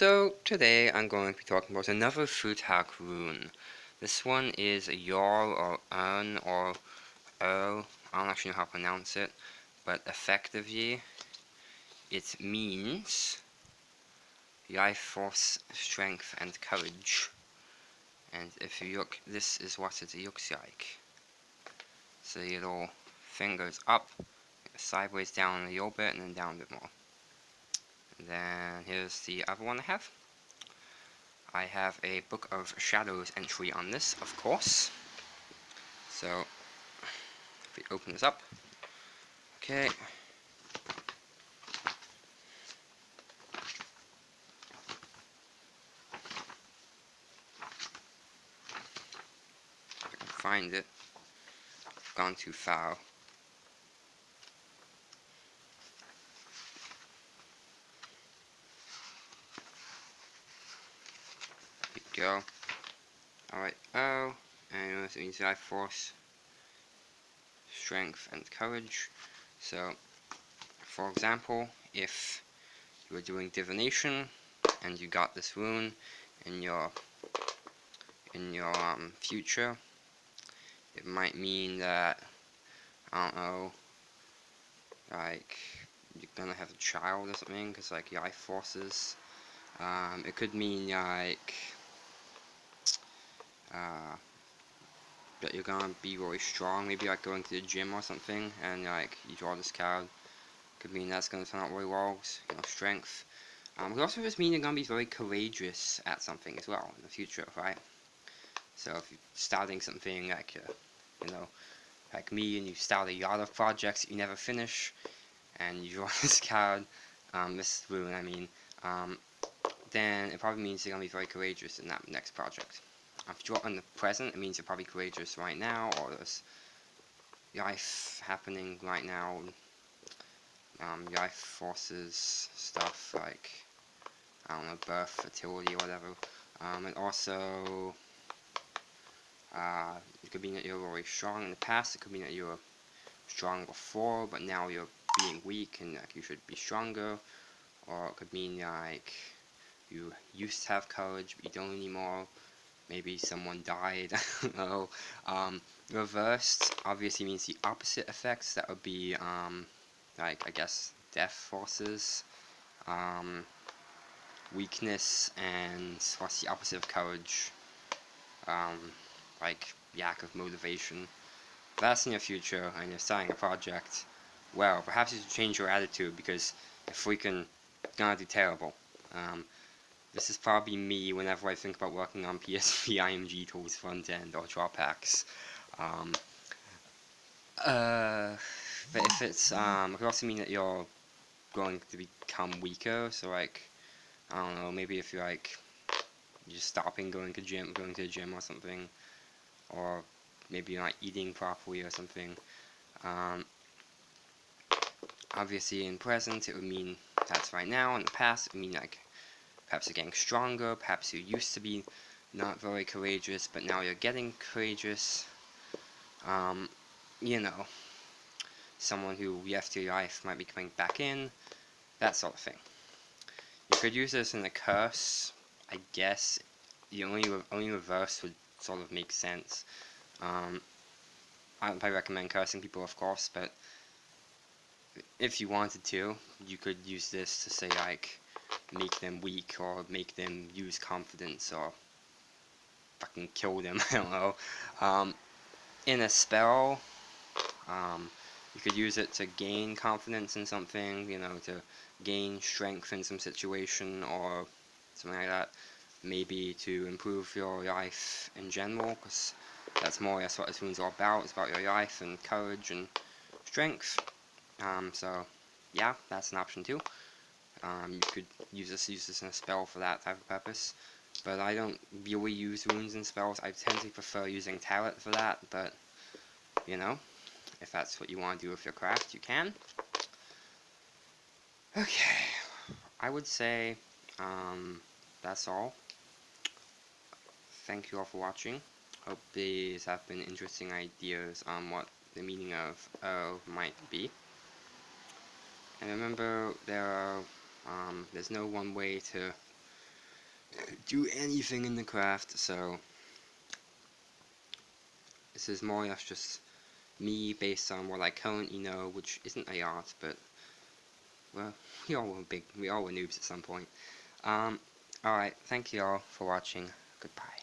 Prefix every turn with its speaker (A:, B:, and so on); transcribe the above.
A: So today I'm going to be talking about another Futhark rune. This one is a Jarl or Ern or Earl, I don't actually know how to pronounce it, but effectively it means life force, strength and courage. And if you look, this is what it looks like. So the little fingers up, sideways down a little bit and then down a bit more. Then here's the other one I have. I have a Book of Shadows entry on this, of course. So, if we open this up, okay. If I can find it, gone too far. Go. Alright, oh, and it means life force, strength, and courage. So, for example, if you were doing divination and you got this rune in your in your um, future, it might mean that I don't know, like you're gonna have a child or something, because like life forces. Um, it could mean like uh, that you're gonna be really strong, maybe like going to the gym or something, and like you draw this card, could mean that's gonna turn out really well, you know, strength. Um, could also just mean you're gonna be very courageous at something as well in the future, right? So if you're starting something like, uh, you know, like me, and you start a lot of projects you never finish, and you draw this card, um, this rune, I mean, um, then it probably means you're gonna be very courageous in that next project. If you are in the present, it means you're probably courageous right now, or there's life happening right now. Um, life forces stuff like, I don't know, birth, fertility, whatever. Um, and also, uh, it could mean that you're really strong in the past, it could mean that you were strong before, but now you're being weak and like you should be stronger. Or it could mean like you used to have courage, but you don't anymore maybe someone died, I don't know. Um, reversed obviously means the opposite effects, that would be, um, like, I guess, death forces, um, weakness, and what's the opposite of courage? Um, like, lack of motivation. That's in your future, and you're starting a project, well, perhaps you should change your attitude, because you're freaking gonna do terrible. Um, this is probably me whenever I think about working on PSP IMG tools front end or draw packs. Um, uh, but if it's, um, it could also mean that you're going to become weaker, so like, I don't know, maybe if you're like, just stopping going to gym, going to the gym or something, or maybe you're not eating properly or something. Um, obviously in present it would mean that's right now, in the past it would mean like Perhaps you're getting stronger, perhaps you used to be not very courageous, but now you're getting courageous. Um, you know, someone who left your life might be coming back in, that sort of thing. You could use this in a curse, I guess. The only, only reverse would sort of make sense. Um, I don't recommend cursing people, of course, but if you wanted to, you could use this to say, like, make them weak or make them use confidence or fucking kill them, I don't know. Um, in a spell, um, you could use it to gain confidence in something, you know, to gain strength in some situation or something like that. Maybe to improve your life in general, because that's more or less what this rune's all about. It's about your life and courage and strength. Um, so, yeah, that's an option too. Um, you could use this use this in a spell for that type of purpose. But I don't really use runes and spells. I tend to prefer using talent for that, but you know, if that's what you want to do with your craft, you can. Okay, I would say um, that's all. Thank you all for watching. Hope these have been interesting ideas on what the meaning of O might be. And remember, there are um, there's no one way to do anything in the craft, so this is more or less just me based on what I currently know, which isn't a art, but well, we all were big, we all were noobs at some point. Um, alright, thank you all for watching, goodbye.